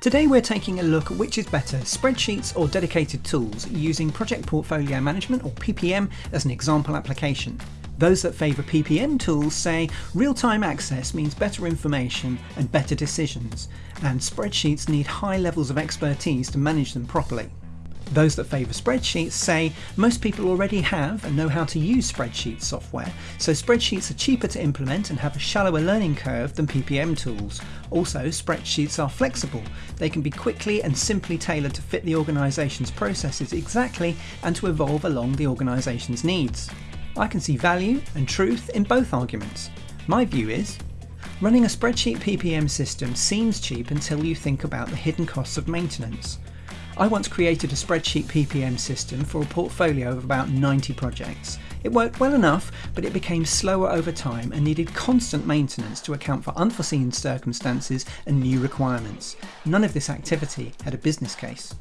Today we're taking a look at which is better, spreadsheets or dedicated tools, using Project Portfolio Management or PPM as an example application. Those that favour PPM tools say real-time access means better information and better decisions, and spreadsheets need high levels of expertise to manage them properly. Those that favour spreadsheets say most people already have and know how to use spreadsheet software, so spreadsheets are cheaper to implement and have a shallower learning curve than PPM tools. Also, spreadsheets are flexible. They can be quickly and simply tailored to fit the organisation's processes exactly and to evolve along the organisation's needs. I can see value and truth in both arguments. My view is, running a spreadsheet PPM system seems cheap until you think about the hidden costs of maintenance. I once created a spreadsheet PPM system for a portfolio of about 90 projects. It worked well enough, but it became slower over time and needed constant maintenance to account for unforeseen circumstances and new requirements. None of this activity had a business case.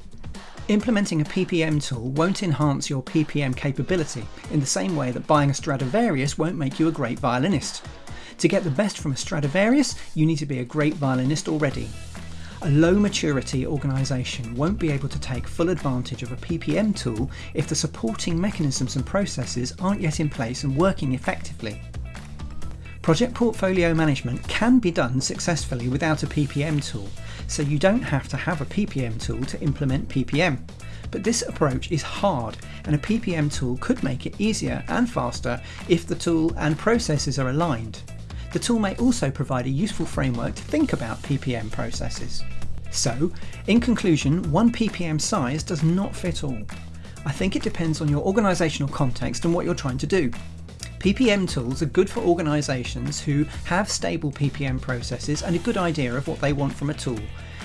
Implementing a PPM tool won't enhance your PPM capability in the same way that buying a Stradivarius won't make you a great violinist. To get the best from a Stradivarius, you need to be a great violinist already. A low maturity organisation won't be able to take full advantage of a PPM tool if the supporting mechanisms and processes aren't yet in place and working effectively. Project portfolio management can be done successfully without a PPM tool, so you don't have to have a PPM tool to implement PPM. But this approach is hard, and a PPM tool could make it easier and faster if the tool and processes are aligned. The tool may also provide a useful framework to think about PPM processes. So, in conclusion, one PPM size does not fit all. I think it depends on your organisational context and what you're trying to do. PPM tools are good for organisations who have stable PPM processes and a good idea of what they want from a tool,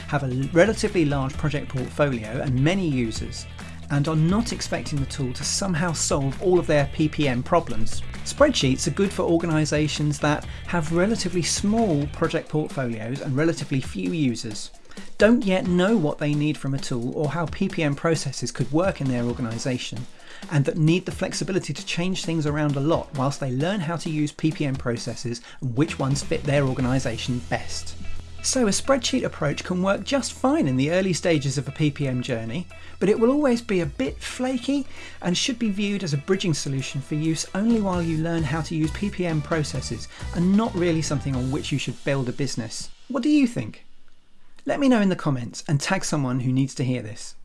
have a relatively large project portfolio and many users, and are not expecting the tool to somehow solve all of their PPM problems. Spreadsheets are good for organisations that have relatively small project portfolios and relatively few users, don't yet know what they need from a tool or how PPM processes could work in their organisation, and that need the flexibility to change things around a lot whilst they learn how to use PPM processes and which ones fit their organisation best. So a spreadsheet approach can work just fine in the early stages of a PPM journey, but it will always be a bit flaky and should be viewed as a bridging solution for use only while you learn how to use PPM processes and not really something on which you should build a business. What do you think? Let me know in the comments and tag someone who needs to hear this.